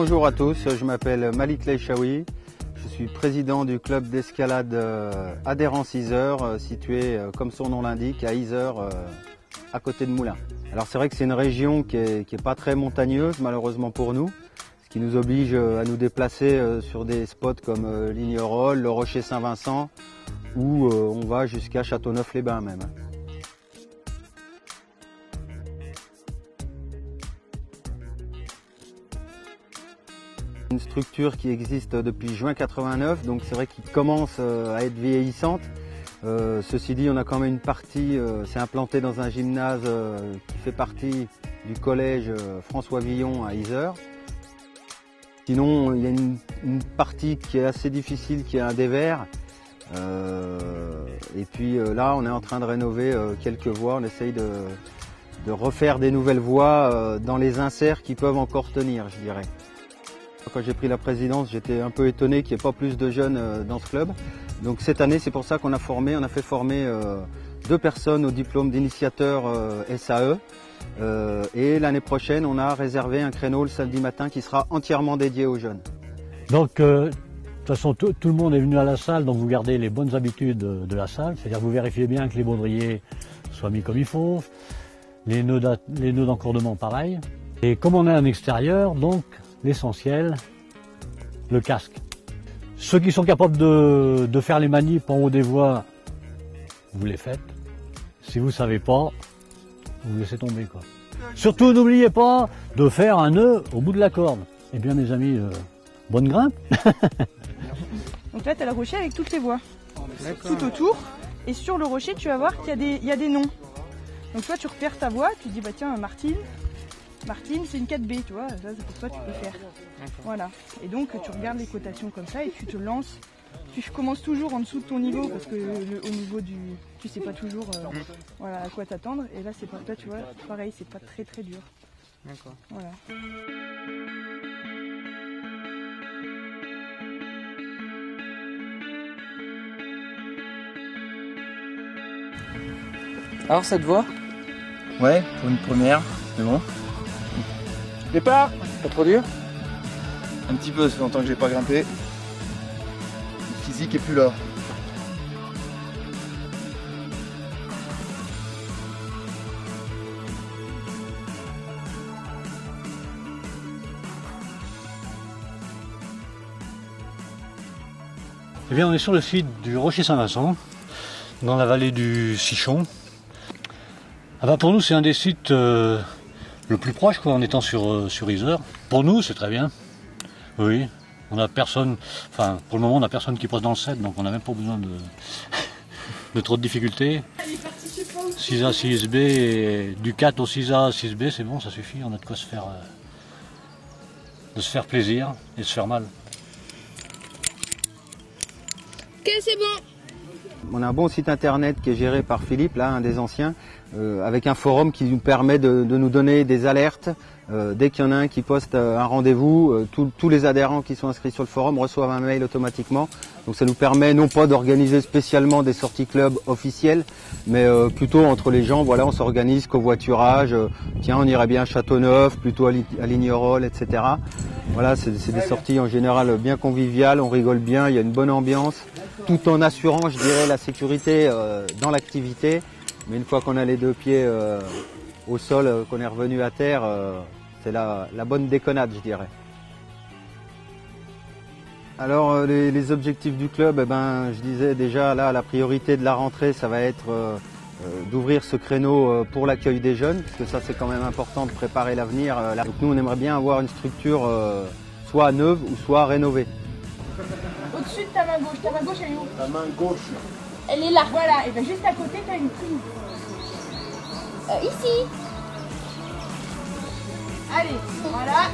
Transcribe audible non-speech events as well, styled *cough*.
Bonjour à tous, je m'appelle Malik Leishawi. Je suis président du club d'escalade euh, Adhérence Isère, euh, situé, euh, comme son nom l'indique, à Isère, à côté de Moulins. Alors c'est vrai que c'est une région qui est, pas très montagneuse, malheureusement pour nous, ce qui nous oblige à nous déplacer sur des spots comme Lignerolles, le Rocher Saint-Vincent, où on va jusqu'à Châteauneuf-les-Bains même. Une structure qui existe depuis juin 89, donc c'est vrai qu'il commence euh, à être vieillissante. Euh, ceci dit, on a quand même une partie, euh, c'est implanté dans un gymnase qui fait partie du collège François Villon à Isère. Sinon, il y a une, partie qui est assez difficile, qui est un dévers. et puis là, on est en train de rénover quelques voies. On essaye de, de refaire des nouvelles voies dans les inserts qui peuvent encore tenir, je dirais. Quand j'ai pris la présidence, j'étais un peu étonné qu'il n'y ait pas plus de jeunes euh, dans ce club. Donc cette année, c'est pour ça qu'on a formé, on a fait former euh, deux personnes au diplôme d'initiateur euh, SAE. et l'année prochaine, on a réservé un créneau le samedi matin qui sera entièrement dédié aux jeunes. Donc, de toute façon, tout, le monde est venu à la salle, donc vous gardez les bonnes habitudes de la salle, c'est-à-dire vous vérifiez bien que les baudriers soient mis comme il faut, les nœuds d'encordement pareil. Et comme on est en extérieur, donc l'essentiel, le casque. Ceux qui sont capables de, faire les manips en haut des voies, vous les faites. Si vous ne savez pas, vous laissez tomber. Quoi. Surtout n'oubliez pas de faire un nœud au bout de la corde. Eh bien mes amis, euh, bonne grimpe *laughs* Donc là tu as le rocher avec toutes les voies. Tout autour. Et sur le rocher tu vas voir qu'il y, y, a des noms. Donc toi tu repères ta voie, tu dis bah tiens Martine, Martine, c'est une 4B, tu vois, ça c'est pour toi tu peux faire. Voilà. Et donc tu regardes les cotations comme ça et tu te lances. Tu commences toujours en dessous de ton niveau parce que au niveau du. Tu sais pas toujours euh, voilà, à quoi t'attendre. Et là c'est pas toi tu vois, pareil, c'est pas très très dur. D'accord. Voilà. Alors ça te voit? Ouais, pour une première, c'est bon. Départ Pas trop dur Un petit peu, ça fait longtemps que j'ai pas grimpé. Le physique est plus là. Eh bien, on est sur le site du Rocher Saint-Vincent, dans la vallée du Sichon. Ah bah pour nous, c'est un des sites euh, le plus proche quoi, en étant sur, euh, sur. Pour nous, c'est très bien. Oui, on a personne, enfin pour le moment on n'a personne qui passe dans le set, donc on n'a même pas besoin de, *laughs* de trop de difficultés. 6A, 6B, et du 4 au 6A, 6B, c'est bon, ça suffit, on a de quoi se faire, euh, de se faire plaisir et se faire mal. Ok, c'est bon. On a un bon site internet qui est géré par Philippe, là, un des anciens, euh, avec un forum qui nous permet de, nous donner des alertes. Euh, dès qu'il y en a un qui poste euh, un rendez-vous, tous les adhérents qui sont inscrits sur le forum reçoivent un mail automatiquement. Donc ça nous permet non pas d'organiser spécialement des sorties club officielles, mais plutôt entre les gens, voilà, on s'organise covoiturage, tiens on irait bien à Châteauneuf, plutôt à, Lignerolles, etc. Voilà, c'est des sorties en général bien conviviales, on rigole bien, il y a une bonne ambiance tout en assurant, je dirais, la sécurité euh, dans l'activité. Mais une fois qu'on a les deux pieds euh, au sol, euh, qu'on est revenu à terre, c'est la, bonne déconnade, je dirais. Alors les, objectifs du club, eh ben, je disais déjà là, la priorité de la rentrée, ça va être d'ouvrir ce créneau pour l'accueil des jeunes, parce que ça c'est quand même important de préparer l'avenir. Nous on aimerait bien avoir une structure soit neuve ou soit rénovée. Ta main gauche. Ta main gauche, elle est où Ta main gauche. Elle est là. Voilà. Et bien juste à côté, tu as une prise. Euh, ici. Allez, voilà.